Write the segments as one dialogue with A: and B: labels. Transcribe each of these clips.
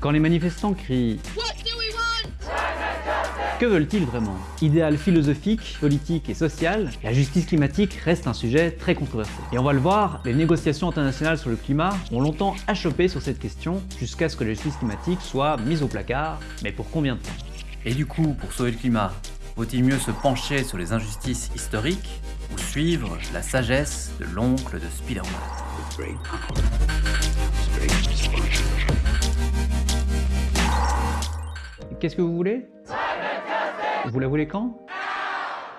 A: Quand les manifestants crient que veulent-ils vraiment Idéal philosophique, politique et social, la justice climatique reste un sujet très controversé. Et on va le voir, les négociations internationales sur le climat ont longtemps achoppé sur cette question jusqu'à ce que la justice climatique soit mise au placard, mais pour combien de temps
B: Et du coup, pour sauver le climat, vaut-il mieux se pencher sur les injustices historiques ou suivre la sagesse de l'oncle de Spider-Man
A: Qu'est-ce que vous voulez? Vous la voulez quand?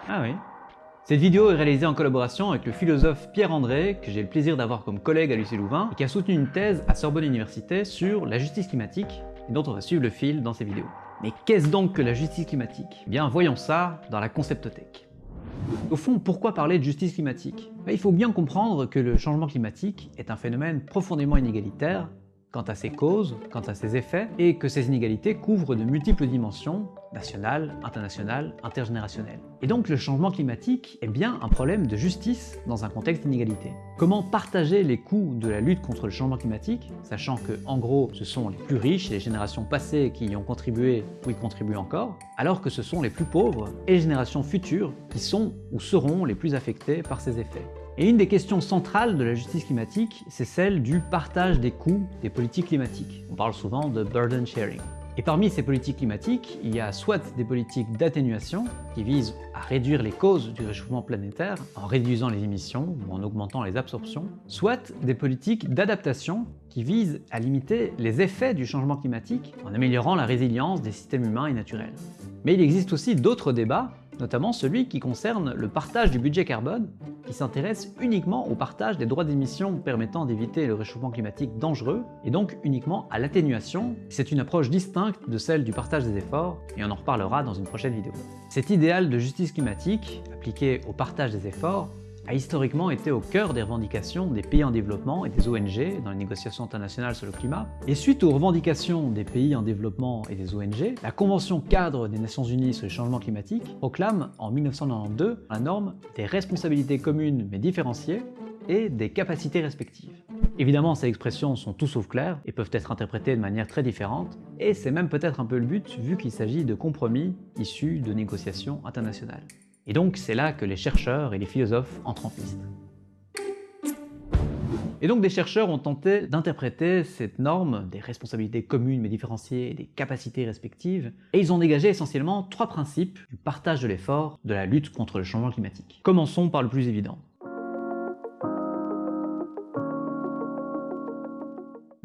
A: Ah oui. Cette vidéo est réalisée en collaboration avec le philosophe Pierre André, que j'ai le plaisir d'avoir comme collègue à l'UC Louvain, et qui a soutenu une thèse à Sorbonne Université sur la justice climatique, et dont on va suivre le fil dans ces vidéos. Mais qu'est-ce donc que la justice climatique? Eh bien, voyons ça dans la Conceptothèque. Au fond, pourquoi parler de justice climatique? Ben, Il faut bien comprendre que le changement climatique est un phénomène profondément inégalitaire quant à ses causes, quant à ses effets, et que ces inégalités couvrent de multiples dimensions, nationales, internationales, intergénérationnelles. Et donc le changement climatique est bien un problème de justice dans un contexte d'inégalité. Comment partager les coûts de la lutte contre le changement climatique, sachant que, en gros, ce sont les plus riches et les générations passées qui y ont contribué ou y contribuent encore, alors que ce sont les plus pauvres et les générations futures qui sont ou seront les plus affectées par ces effets? Et une des questions centrales de la justice climatique, c'est celle du partage des coûts des politiques climatiques. On parle souvent de burden sharing. Et parmi ces politiques climatiques, il y a soit des politiques d'atténuation qui visent à réduire les causes du réchauffement planétaire en réduisant les émissions ou en augmentant les absorptions, soit des politiques d'adaptation qui visent à limiter les effets du changement climatique en améliorant la résilience des systèmes humains et naturels. Mais il existe aussi d'autres débats notamment celui qui concerne le partage du budget carbone, qui s'intéresse uniquement au partage des droits d'émission permettant d'éviter le réchauffement climatique dangereux, et donc uniquement à l'atténuation. C'est une approche distincte de celle du partage des efforts, et on en reparlera dans une prochaine vidéo. Cet idéal de justice climatique, appliqué au partage des efforts, a historiquement été au cœur des revendications des pays en développement et des ONG dans les négociations internationales sur le climat. Et suite aux revendications des pays en développement et des ONG, la Convention cadre des Nations Unies sur les changements climatiques proclame en 1992 la norme des responsabilités communes mais différenciées et des capacités respectives. Évidemment, ces expressions sont tout sauf claires et peuvent être interprétées de manière très différente, et c'est même peut-être un peu le but vu qu'il s'agit de compromis issus de négociations internationales. Et donc c'est là que les chercheurs et les philosophes entrent en piste. Et donc des chercheurs ont tenté d'interpréter cette norme des responsabilités communes mais différenciées et des capacités respectives, et ils ont dégagé essentiellement trois principes du partage de l'effort de la lutte contre le changement climatique. Commençons par le plus évident.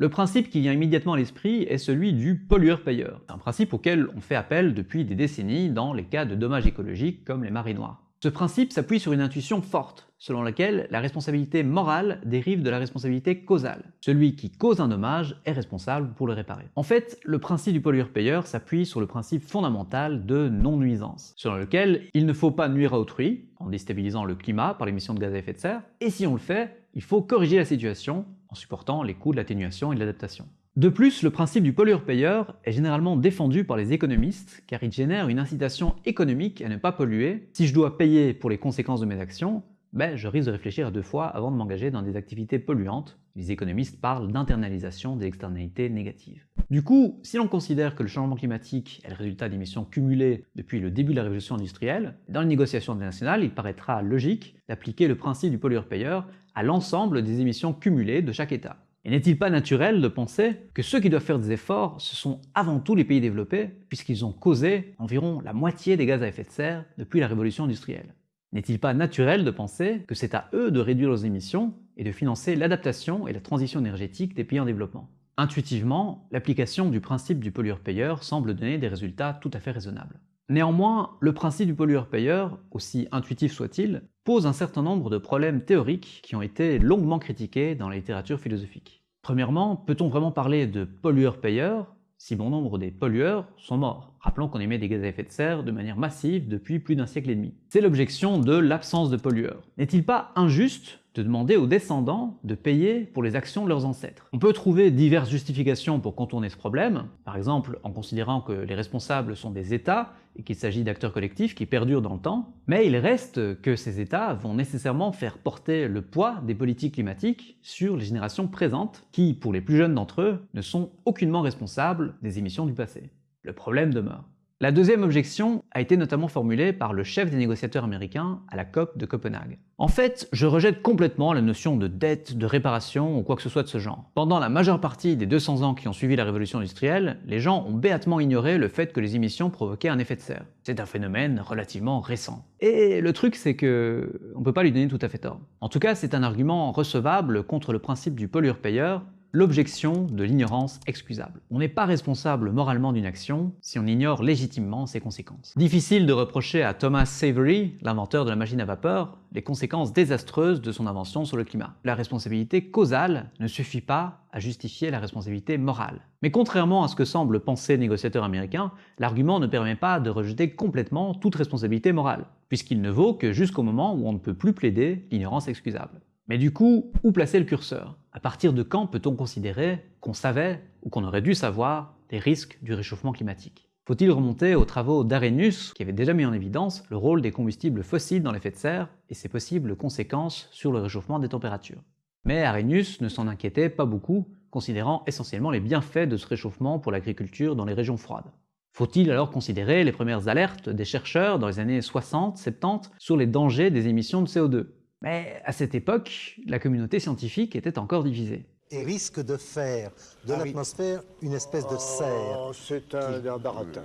A: Le principe qui vient immédiatement à l'esprit est celui du pollueur-payeur, un principe auquel on fait appel depuis des décennies dans les cas de dommages écologiques comme les marées noires. Ce principe s'appuie sur une intuition forte, selon laquelle la responsabilité morale dérive de la responsabilité causale. Celui qui cause un dommage est responsable pour le réparer. En fait, le principe du pollueur-payeur s'appuie sur le principe fondamental de non-nuisance, selon lequel il ne faut pas nuire à autrui, en déstabilisant le climat par l'émission de gaz à effet de serre, et si on le fait, il faut corriger la situation en supportant les coûts de l'atténuation et de l'adaptation. De plus, le principe du pollueur-payeur est généralement défendu par les économistes car il génère une incitation économique à ne pas polluer. Si je dois payer pour les conséquences de mes actions, ben, je risque de réfléchir deux fois avant de m'engager dans des activités polluantes. Les économistes parlent d'internalisation des externalités négatives. Du coup, si l'on considère que le changement climatique est le résultat d'émissions cumulées depuis le début de la révolution industrielle, dans les négociations internationales, il paraîtra logique d'appliquer le principe du pollueur-payeur à l'ensemble des émissions cumulées de chaque État. Et n'est-il pas naturel de penser que ceux qui doivent faire des efforts, ce sont avant tout les pays développés, puisqu'ils ont causé environ la moitié des gaz à effet de serre depuis la révolution industrielle? N'est-il pas naturel de penser que c'est à eux de réduire leurs émissions et de financer l'adaptation et la transition énergétique des pays en développement? Intuitivement, l'application du principe du pollueur-payeur semble donner des résultats tout à fait raisonnables. Néanmoins, le principe du pollueur-payeur, aussi intuitif soit-il, pose un certain nombre de problèmes théoriques qui ont été longuement critiqués dans la littérature philosophique. Premièrement, peut-on vraiment parler de pollueur-payeur si bon nombre des pollueurs sont morts? Rappelons qu'on émet des gaz à effet de serre de manière massive depuis plus d'un siècle et demi. C'est l'objection de l'absence de pollueurs. N'est-il pas injuste de demander aux descendants de payer pour les actions de leurs ancêtres. On peut trouver diverses justifications pour contourner ce problème, par exemple en considérant que les responsables sont des États et qu'il s'agit d'acteurs collectifs qui perdurent dans le temps, mais il reste que ces États vont nécessairement faire porter le poids des politiques climatiques sur les générations présentes, qui, pour les plus jeunes d'entre eux, ne sont aucunement responsables des émissions du passé. Le problème demeure. La deuxième objection a été notamment formulée par le chef des négociateurs américains à la COP de Copenhague. En fait, je rejette complètement la notion de dette, de réparation ou quoi que ce soit de ce genre. Pendant la majeure partie des 200 ans qui ont suivi la révolution industrielle, les gens ont béatement ignoré le fait que les émissions provoquaient un effet de serre. C'est un phénomène relativement récent. Et le truc c'est que on peut pas lui donner tout à fait tort. En tout cas, c'est un argument recevable contre le principe du pollueur-payeur l'objection de l'ignorance excusable. On n'est pas responsable moralement d'une action si on ignore légitimement ses conséquences. Difficile de reprocher à Thomas Savery, l'inventeur de la machine à vapeur, les conséquences désastreuses de son invention sur le climat. La responsabilité causale ne suffit pas à justifier la responsabilité morale. Mais contrairement à ce que semble penser le négociateur américain, l'argument ne permet pas de rejeter complètement toute responsabilité morale, puisqu'il ne vaut que jusqu'au moment où on ne peut plus plaider l'ignorance excusable. Mais du coup, où placer le curseur? À partir de quand peut-on considérer qu'on savait ou qu'on aurait dû savoir les risques du réchauffement climatique? Faut-il remonter aux travaux d'Arrhenius qui avait déjà mis en évidence le rôle des combustibles fossiles dans l'effet de serre et ses possibles conséquences sur le réchauffement des températures? Mais Arrhenius ne s'en inquiétait pas beaucoup, considérant essentiellement les bienfaits de ce réchauffement pour l'agriculture dans les régions froides. Faut-il alors considérer les premières alertes des chercheurs dans les années 60-70 sur les dangers des émissions de CO2 mais à cette époque, la communauté scientifique était encore divisée.
C: Et risque de faire de ah l'atmosphère une espèce de serre.
D: Oh, c'est un, un baratin,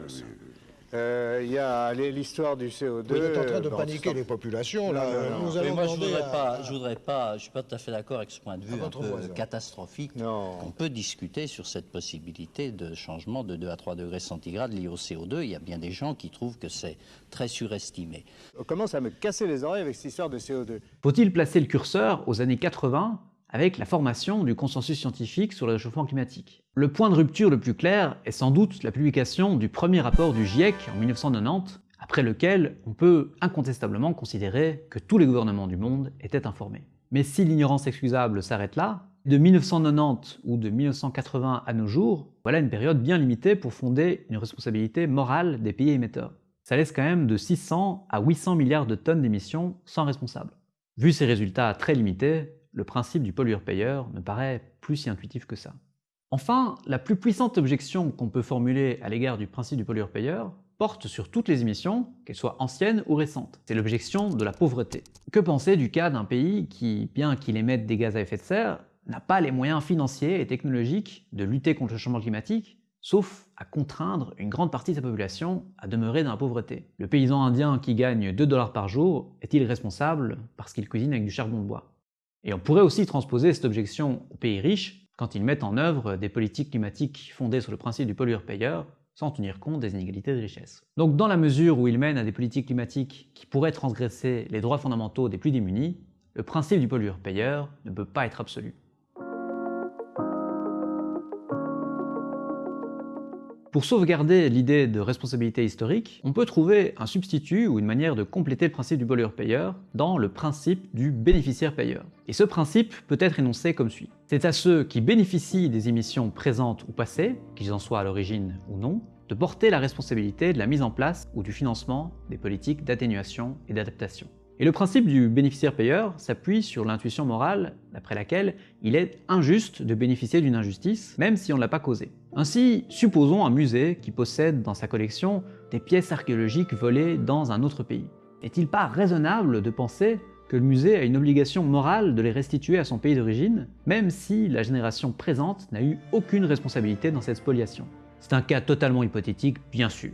D: euh, il y a l'histoire du CO2.
C: Vous êtes en train de paniquer les populations, là.
E: moi, je voudrais pas, je voudrais pas, je suis pas tout à fait d'accord avec ce point de vue un peu catastrophique. On peut discuter sur cette possibilité de changement de 2 à 3 degrés centigrades lié au CO2. Il y a bien des gens qui trouvent que c'est très surestimé.
D: On commence à me casser les oreilles avec cette histoire de CO2.
A: Faut-il placer le curseur aux années 80 avec la formation du consensus scientifique sur le réchauffement climatique. Le point de rupture le plus clair est sans doute la publication du premier rapport du GIEC en 1990, après lequel on peut incontestablement considérer que tous les gouvernements du monde étaient informés. Mais si l'ignorance excusable s'arrête là, de 1990 ou de 1980 à nos jours, voilà une période bien limitée pour fonder une responsabilité morale des pays émetteurs. Ça laisse quand même de 600 à 800 milliards de tonnes d'émissions sans responsable. Vu ces résultats très limités, le principe du pollueur-payeur me paraît plus si intuitif que ça. Enfin, la plus puissante objection qu'on peut formuler à l'égard du principe du pollueur-payeur porte sur toutes les émissions, qu'elles soient anciennes ou récentes. C'est l'objection de la pauvreté. Que penser du cas d'un pays qui, bien qu'il émette des gaz à effet de serre, n'a pas les moyens financiers et technologiques de lutter contre le changement climatique, sauf à contraindre une grande partie de sa population à demeurer dans la pauvreté. Le paysan indien qui gagne 2 dollars par jour est-il responsable parce qu'il cuisine avec du charbon de bois? Et on pourrait aussi transposer cette objection aux pays riches quand ils mettent en œuvre des politiques climatiques fondées sur le principe du pollueur-payeur, sans tenir compte des inégalités de richesse. Donc dans la mesure où ils mènent à des politiques climatiques qui pourraient transgresser les droits fondamentaux des plus démunis, le principe du pollueur-payeur ne peut pas être absolu. Pour sauvegarder l'idée de responsabilité historique, on peut trouver un substitut ou une manière de compléter le principe du pollueur-payeur dans le principe du bénéficiaire-payeur. Et ce principe peut être énoncé comme suit. C'est à ceux qui bénéficient des émissions présentes ou passées, qu'ils en soient à l'origine ou non, de porter la responsabilité de la mise en place ou du financement des politiques d'atténuation et d'adaptation. Et le principe du bénéficiaire-payeur s'appuie sur l'intuition morale d'après laquelle il est injuste de bénéficier d'une injustice, même si on ne l'a pas causée. Ainsi, supposons un musée qui possède dans sa collection des pièces archéologiques volées dans un autre pays. N'est-il pas raisonnable de penser que le musée a une obligation morale de les restituer à son pays d'origine, même si la génération présente n'a eu aucune responsabilité dans cette spoliation? C'est un cas totalement hypothétique, bien sûr.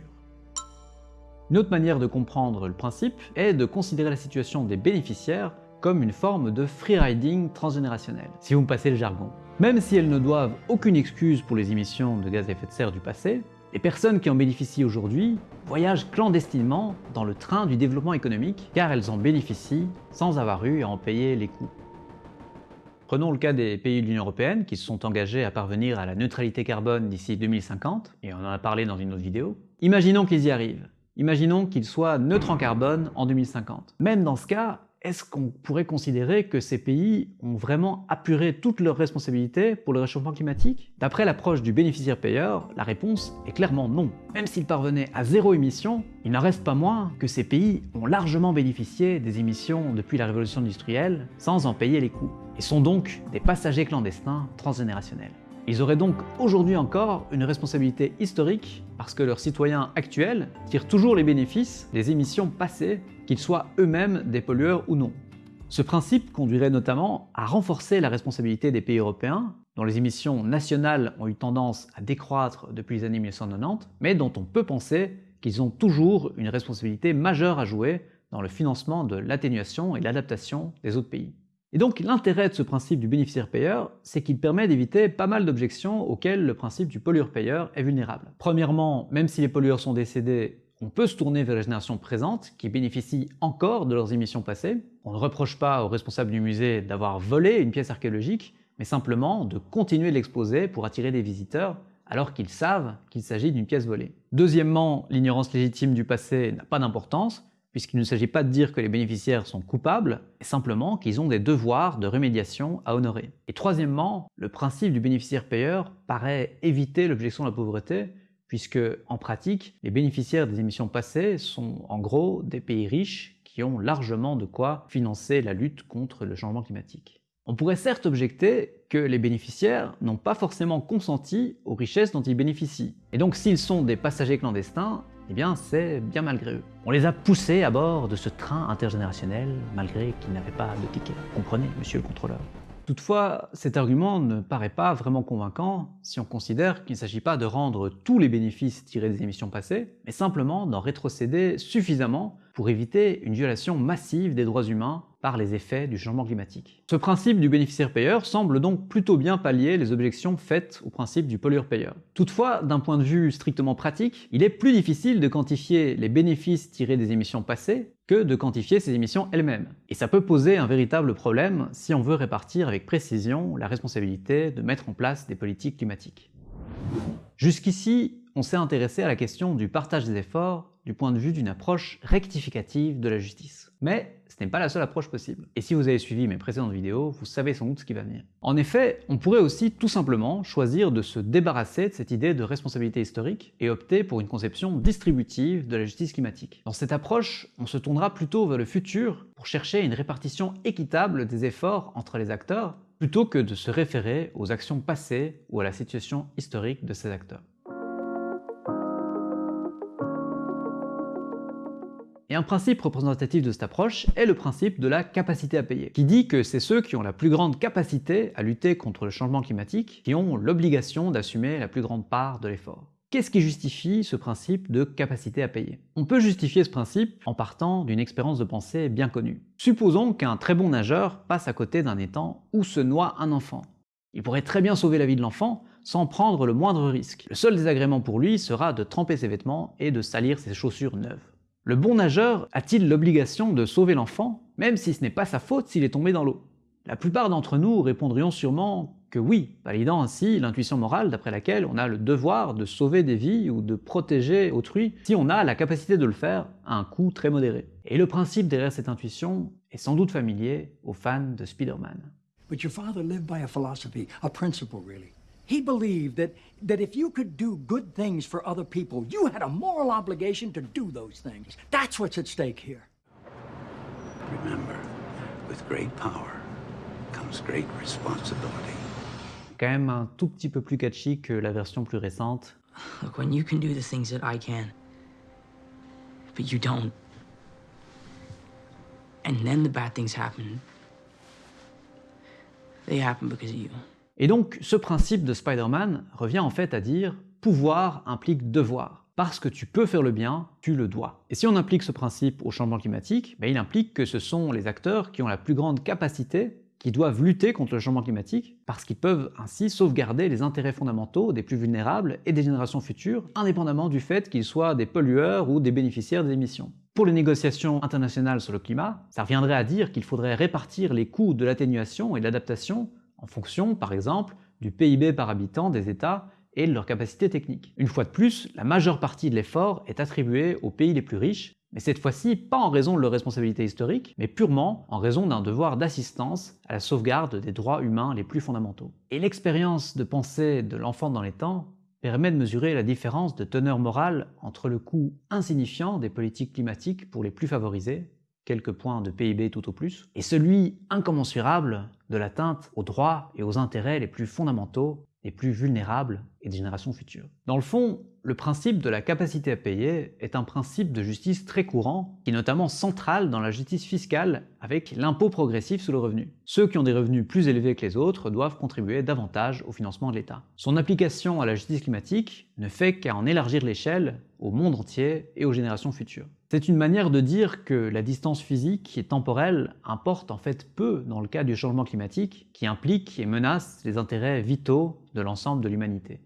A: Une autre manière de comprendre le principe est de considérer la situation des bénéficiaires comme une forme de freeriding transgénérationnel, si vous me passez le jargon. Même si elles ne doivent aucune excuse pour les émissions de gaz à effet de serre du passé, les personnes qui en bénéficient aujourd'hui voyagent clandestinement dans le train du développement économique car elles en bénéficient sans avoir eu à en payer les coûts. Prenons le cas des pays de l'Union Européenne qui se sont engagés à parvenir à la neutralité carbone d'ici 2050, et on en a parlé dans une autre vidéo. Imaginons qu'ils y arrivent. Imaginons qu'il soit neutre en carbone en 2050. Même dans ce cas, est-ce qu'on pourrait considérer que ces pays ont vraiment apuré toutes leurs responsabilités pour le réchauffement climatique? D'après l'approche du bénéficiaire-payeur, la réponse est clairement non. Même s'ils parvenaient à zéro émission, il n'en reste pas moins que ces pays ont largement bénéficié des émissions depuis la révolution industrielle sans en payer les coûts, et sont donc des passagers clandestins transgénérationnels. Ils auraient donc aujourd'hui encore une responsabilité historique parce que leurs citoyens actuels tirent toujours les bénéfices des émissions passées, qu'ils soient eux-mêmes des pollueurs ou non. Ce principe conduirait notamment à renforcer la responsabilité des pays européens, dont les émissions nationales ont eu tendance à décroître depuis les années 1990, mais dont on peut penser qu'ils ont toujours une responsabilité majeure à jouer dans le financement de l'atténuation et l'adaptation des autres pays. Et donc l'intérêt de ce principe du bénéficiaire-payeur, c'est qu'il permet d'éviter pas mal d'objections auxquelles le principe du pollueur-payeur est vulnérable. Premièrement, même si les pollueurs sont décédés, on peut se tourner vers les générations présentes qui bénéficient encore de leurs émissions passées. On ne reproche pas aux responsables du musée d'avoir volé une pièce archéologique, mais simplement de continuer de l'exposer pour attirer des visiteurs alors qu'ils savent qu'il s'agit d'une pièce volée. Deuxièmement, l'ignorance légitime du passé n'a pas d'importance, puisqu'il ne s'agit pas de dire que les bénéficiaires sont coupables, mais simplement qu'ils ont des devoirs de remédiation à honorer. Et troisièmement, le principe du bénéficiaire-payeur paraît éviter l'objection de la pauvreté, puisque en pratique, les bénéficiaires des émissions passées sont en gros des pays riches qui ont largement de quoi financer la lutte contre le changement climatique. On pourrait certes objecter que les bénéficiaires n'ont pas forcément consenti aux richesses dont ils bénéficient. Et donc s'ils sont des passagers clandestins, eh bien c'est bien malgré eux. On les a poussés à bord de ce train intergénérationnel malgré qu'ils n'avaient pas de ticket. Comprenez, monsieur le contrôleur? Toutefois, cet argument ne paraît pas vraiment convaincant si on considère qu'il ne s'agit pas de rendre tous les bénéfices tirés des émissions passées, mais simplement d'en rétrocéder suffisamment pour éviter une violation massive des droits humains par les effets du changement climatique. Ce principe du bénéficiaire-payeur semble donc plutôt bien pallier les objections faites au principe du pollueur-payeur. Toutefois, d'un point de vue strictement pratique, il est plus difficile de quantifier les bénéfices tirés des émissions passées que de quantifier ces émissions elles-mêmes. Et ça peut poser un véritable problème si on veut répartir avec précision la responsabilité de mettre en place des politiques climatiques. Jusqu'ici, on s'est intéressé à la question du partage des efforts du point de vue d'une approche rectificative de la justice. Mais ce n'est pas la seule approche possible. Et si vous avez suivi mes précédentes vidéos, vous savez sans doute ce qui va venir. En effet, on pourrait aussi tout simplement choisir de se débarrasser de cette idée de responsabilité historique et opter pour une conception distributive de la justice climatique. Dans cette approche, on se tournera plutôt vers le futur pour chercher une répartition équitable des efforts entre les acteurs plutôt que de se référer aux actions passées ou à la situation historique de ces acteurs. Et un principe représentatif de cette approche est le principe de la capacité à payer, qui dit que c'est ceux qui ont la plus grande capacité à lutter contre le changement climatique qui ont l'obligation d'assumer la plus grande part de l'effort. Qu'est-ce qui justifie ce principe de capacité à payer? On peut justifier ce principe en partant d'une expérience de pensée bien connue. Supposons qu'un très bon nageur passe à côté d'un étang où se noie un enfant. Il pourrait très bien sauver la vie de l'enfant sans prendre le moindre risque. Le seul désagrément pour lui sera de tremper ses vêtements et de salir ses chaussures neuves. Le bon nageur a-t-il l'obligation de sauver l'enfant, même si ce n'est pas sa faute s'il est tombé dans l'eau? La plupart d'entre nous répondrions sûrement que oui, validant ainsi l'intuition morale d'après laquelle on a le devoir de sauver des vies ou de protéger autrui si on a la capacité de le faire à un coût très modéré. Et le principe derrière cette intuition est sans doute familier aux fans de Spider-Man.
F: But your father lived by a philosophy, a principle really. He believed that, that if you could do good things for other people, you had a moral obligation to do those things. That's what's at stake here.
G: Remember, with great power comes great responsibility.
A: Quand même un tout petit peu plus catchy que la version plus récente.
H: Ah, look, when you can do the things that I can, but you don't, and then the bad things happen, they happen because of you.
A: Et donc, ce principe de Spider-Man revient en fait à dire pouvoir implique devoir. Parce que tu peux faire le bien, tu le dois. Et si on applique ce principe au changement climatique, ben il implique que ce sont les acteurs qui ont la plus grande capacité qui doivent lutter contre le changement climatique, parce qu'ils peuvent ainsi sauvegarder les intérêts fondamentaux des plus vulnérables et des générations futures, indépendamment du fait qu'ils soient des pollueurs ou des bénéficiaires des émissions. Pour les négociations internationales sur le climat, ça reviendrait à dire qu'il faudrait répartir les coûts de l'atténuation et de l'adaptation en fonction, par exemple, du PIB par habitant des États et de leur capacité technique. Une fois de plus, la majeure partie de l'effort est attribuée aux pays les plus riches, mais cette fois-ci pas en raison de leur responsabilité historique, mais purement en raison d'un devoir d'assistance à la sauvegarde des droits humains les plus fondamentaux. Et l'expérience de pensée de l'enfant dans les temps permet de mesurer la différence de teneur morale entre le coût insignifiant des politiques climatiques pour les plus favorisés, quelques points de PIB tout au plus, et celui incommensurable de l'atteinte aux droits et aux intérêts les plus fondamentaux, les plus vulnérables des générations futures. Dans le fond, le principe de la capacité à payer est un principe de justice très courant, qui est notamment central dans la justice fiscale avec l'impôt progressif sur le revenu. Ceux qui ont des revenus plus élevés que les autres doivent contribuer davantage au financement de l'État. Son application à la justice climatique ne fait qu'à en élargir l'échelle au monde entier et aux générations futures. C'est une manière de dire que la distance physique et temporelle importe en fait peu dans le cas du changement climatique qui implique et menace les intérêts vitaux de l'ensemble de l'humanité.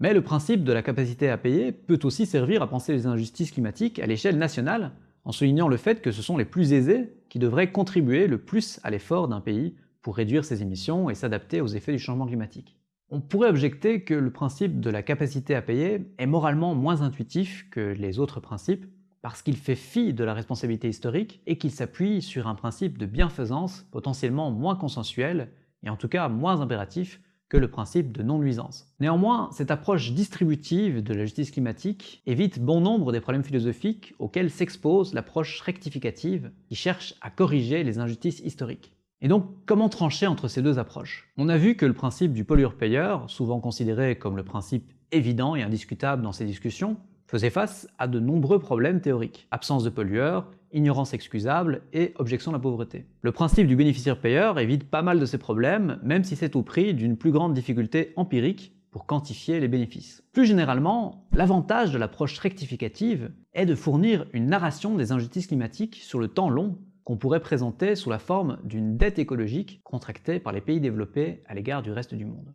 A: Mais le principe de la capacité à payer peut aussi servir à penser les injustices climatiques à l'échelle nationale, en soulignant le fait que ce sont les plus aisés qui devraient contribuer le plus à l'effort d'un pays pour réduire ses émissions et s'adapter aux effets du changement climatique. On pourrait objecter que le principe de la capacité à payer est moralement moins intuitif que les autres principes, parce qu'il fait fi de la responsabilité historique et qu'il s'appuie sur un principe de bienfaisance potentiellement moins consensuel et en tout cas moins impératif que le principe de non-nuisance. Néanmoins, cette approche distributive de la justice climatique évite bon nombre des problèmes philosophiques auxquels s'expose l'approche rectificative qui cherche à corriger les injustices historiques. Et donc, comment trancher entre ces deux approches? On a vu que le principe du pollueur-payeur, souvent considéré comme le principe évident et indiscutable dans ces discussions, faisait face à de nombreux problèmes théoriques. Absence de pollueurs, ignorance excusable et objection de la pauvreté. Le principe du bénéficiaire-payeur évite pas mal de ces problèmes, même si c'est au prix d'une plus grande difficulté empirique pour quantifier les bénéfices. Plus généralement, l'avantage de l'approche rectificative est de fournir une narration des injustices climatiques sur le temps long qu'on pourrait présenter sous la forme d'une dette écologique contractée par les pays développés à l'égard du reste du monde.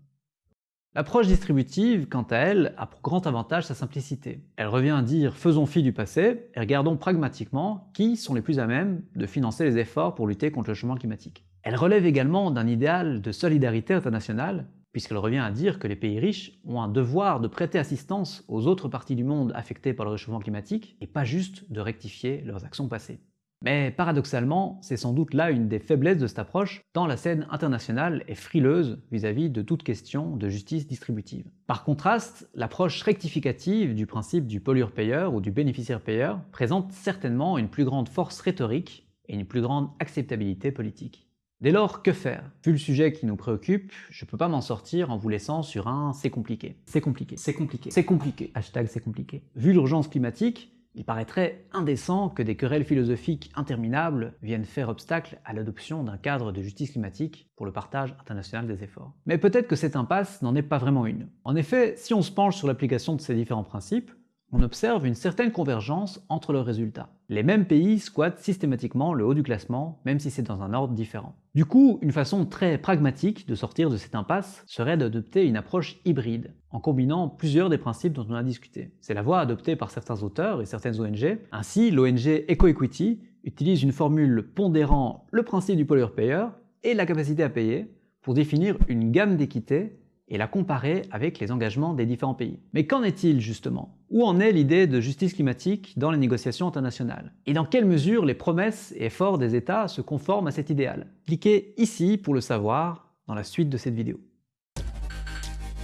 A: L'approche distributive, quant à elle, a pour grand avantage sa simplicité. Elle revient à dire faisons fi du passé et regardons pragmatiquement qui sont les plus à même de financer les efforts pour lutter contre le changement climatique. Elle relève également d'un idéal de solidarité internationale, puisqu'elle revient à dire que les pays riches ont un devoir de prêter assistance aux autres parties du monde affectées par le réchauffement climatique et pas juste de rectifier leurs actions passées. Mais paradoxalement, c'est sans doute là une des faiblesses de cette approche, tant la scène internationale est frileuse vis-à-vis de toute question de justice distributive. Par contraste, l'approche rectificative du principe du pollueur-payeur ou du bénéficiaire-payeur présente certainement une plus grande force rhétorique et une plus grande acceptabilité politique. Dès lors, que faire? Vu le sujet qui nous préoccupe, je peux pas m'en sortir en vous laissant sur un « c'est compliqué ». C'est compliqué, c'est compliqué, c'est compliqué. Hashtag c'est compliqué. Vu l'urgence climatique, il paraîtrait indécent que des querelles philosophiques interminables viennent faire obstacle à l'adoption d'un cadre de justice climatique pour le partage international des efforts. Mais peut-être que cette impasse n'en est pas vraiment une. En effet, si on se penche sur l'application de ces différents principes, on observe une certaine convergence entre leurs résultats. Les mêmes pays squattent systématiquement le haut du classement, même si c'est dans un ordre différent. Du coup, une façon très pragmatique de sortir de cette impasse serait d'adopter une approche hybride, en combinant plusieurs des principes dont on a discuté. C'est la voie adoptée par certains auteurs et certaines ONG. Ainsi, l'ONG EcoEquity utilise une formule pondérant le principe du pollueur-payeur et la capacité à payer pour définir une gamme d'équité et la comparer avec les engagements des différents pays. Mais qu'en est-il justement? Où en est l'idée de justice climatique dans les négociations internationales? Et dans quelle mesure les promesses et efforts des États se conforment à cet idéal? Cliquez ici pour le savoir dans la suite de cette vidéo.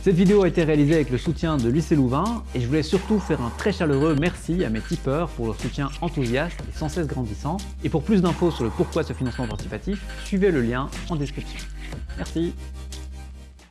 A: Cette vidéo a été réalisée avec le soutien de Lycée Louvain et je voulais surtout faire un très chaleureux merci à mes tipeurs pour leur soutien enthousiaste et sans cesse grandissant. Et pour plus d'infos sur le pourquoi ce financement participatif, suivez le lien en description. Merci